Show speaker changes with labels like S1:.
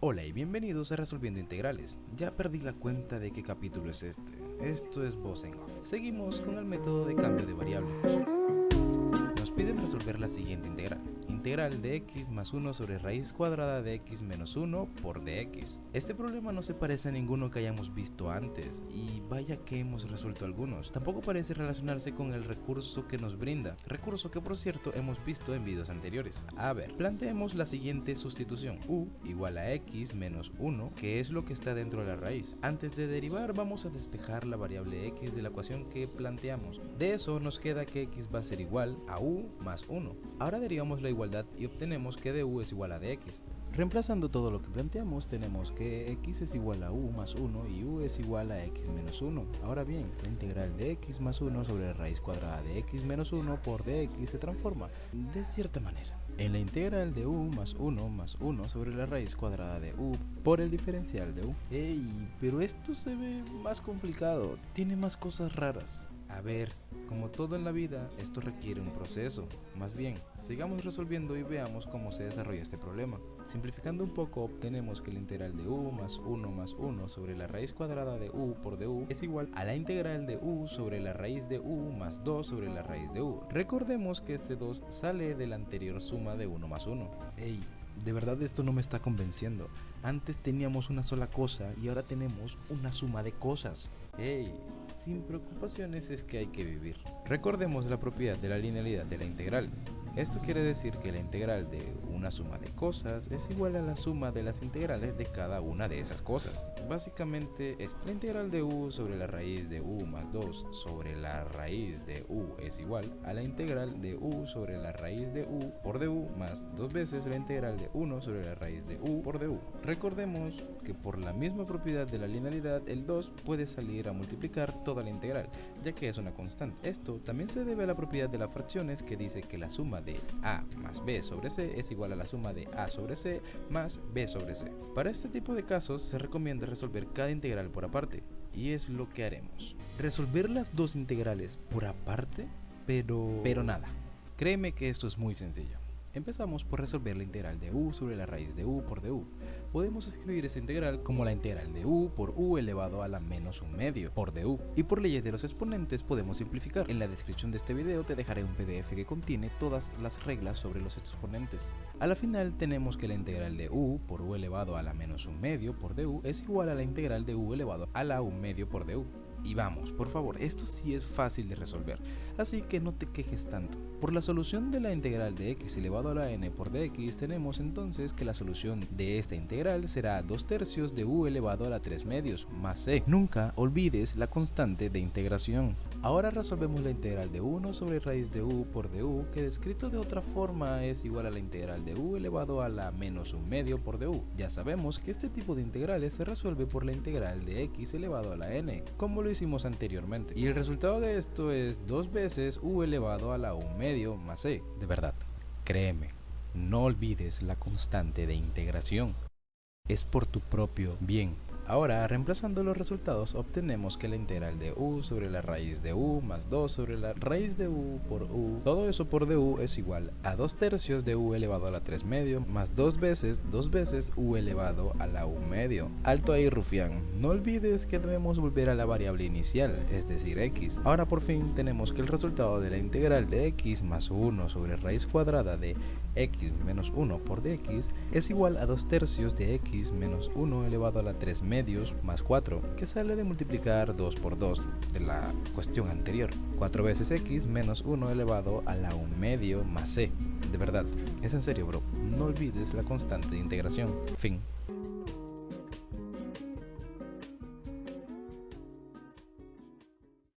S1: Hola y bienvenidos a Resolviendo Integrales. Ya perdí la cuenta de qué capítulo es este. Esto es Boss Off. Seguimos con el método de cambio de variable. Nos piden resolver la siguiente integral integral de x más 1 sobre raíz cuadrada de x menos 1 por dx. Este problema no se parece a ninguno que hayamos visto antes, y vaya que hemos resuelto algunos. Tampoco parece relacionarse con el recurso que nos brinda, recurso que por cierto hemos visto en videos anteriores. A ver, planteemos la siguiente sustitución, u igual a x menos 1, que es lo que está dentro de la raíz. Antes de derivar vamos a despejar la variable x de la ecuación que planteamos. De eso nos queda que x va a ser igual a u más 1. Ahora derivamos la igualdad y obtenemos que du es igual a dx. Reemplazando todo lo que planteamos, tenemos que x es igual a u más 1 y u es igual a x menos 1. Ahora bien, la integral de x más 1 sobre raíz cuadrada de x menos 1 por dx se transforma de cierta manera en la integral de u más 1 más 1 sobre la raíz cuadrada de u por el diferencial de u. ¡Ey! Pero esto se ve más complicado, tiene más cosas raras. A ver, como todo en la vida, esto requiere un proceso. Más bien, sigamos resolviendo y veamos cómo se desarrolla este problema. Simplificando un poco, obtenemos que la integral de u más 1 más 1 sobre la raíz cuadrada de u por du es igual a la integral de u sobre la raíz de u más 2 sobre la raíz de u. Recordemos que este 2 sale de la anterior suma de 1 más 1. Ey, de verdad esto no me está convenciendo. Antes teníamos una sola cosa y ahora tenemos una suma de cosas. Hey, sin preocupaciones es que hay que vivir. Recordemos la propiedad de la linealidad de la integral. Esto quiere decir que la integral de una suma de cosas es igual a la suma de las integrales de cada una de esas cosas. Básicamente, es la integral de u sobre la raíz de u más 2 sobre la raíz de u es igual a la integral de u sobre la raíz de u por du más dos veces la integral de 1 sobre la raíz de u por du. Recordemos que por la misma propiedad de la linealidad, el 2 puede salir a multiplicar toda la integral, ya que es una constante. Esto también se debe a la propiedad de las fracciones que dice que la suma de a más b sobre c es igual a la suma de a sobre c más b sobre c. Para este tipo de casos se recomienda resolver cada integral por aparte, y es lo que haremos. Resolver las dos integrales por aparte, pero... pero nada. Créeme que esto es muy sencillo. Empezamos por resolver la integral de u sobre la raíz de u por du. Podemos escribir esa integral como la integral de u por u elevado a la menos un medio por du. Y por leyes de los exponentes podemos simplificar. En la descripción de este video te dejaré un pdf que contiene todas las reglas sobre los exponentes. A la final tenemos que la integral de u por u elevado a la menos un medio por du es igual a la integral de u elevado a la un medio por du. Y vamos, por favor, esto sí es fácil de resolver, así que no te quejes tanto. Por la solución de la integral de x elevado a la n por dx tenemos entonces que la solución de esta integral será 2 tercios de u elevado a la 3 medios más c. Nunca olvides la constante de integración. Ahora resolvemos la integral de 1 sobre raíz de u por du, que descrito de otra forma es igual a la integral de u elevado a la menos un medio por du. Ya sabemos que este tipo de integrales se resuelve por la integral de x elevado a la n, como lo hicimos anteriormente. Y el resultado de esto es 2 veces u elevado a la 1 medio más c. De verdad, créeme, no olvides la constante de integración. Es por tu propio bien. Ahora, reemplazando los resultados, obtenemos que la integral de u sobre la raíz de u más 2 sobre la raíz de u por u, todo eso por du es igual a 2 tercios de u elevado a la 3 medio más 2 veces 2 veces u elevado a la u medio. Alto ahí rufián, no olvides que debemos volver a la variable inicial, es decir x. Ahora por fin tenemos que el resultado de la integral de x más 1 sobre raíz cuadrada de x menos 1 por dx es igual a 2 tercios de x menos 1 elevado a la 3 medios más 4, que sale de multiplicar 2 por 2 de la cuestión anterior. 4 veces x menos 1 elevado a la 1 medio más c. De verdad, es en serio bro, no olvides la constante de integración. Fin.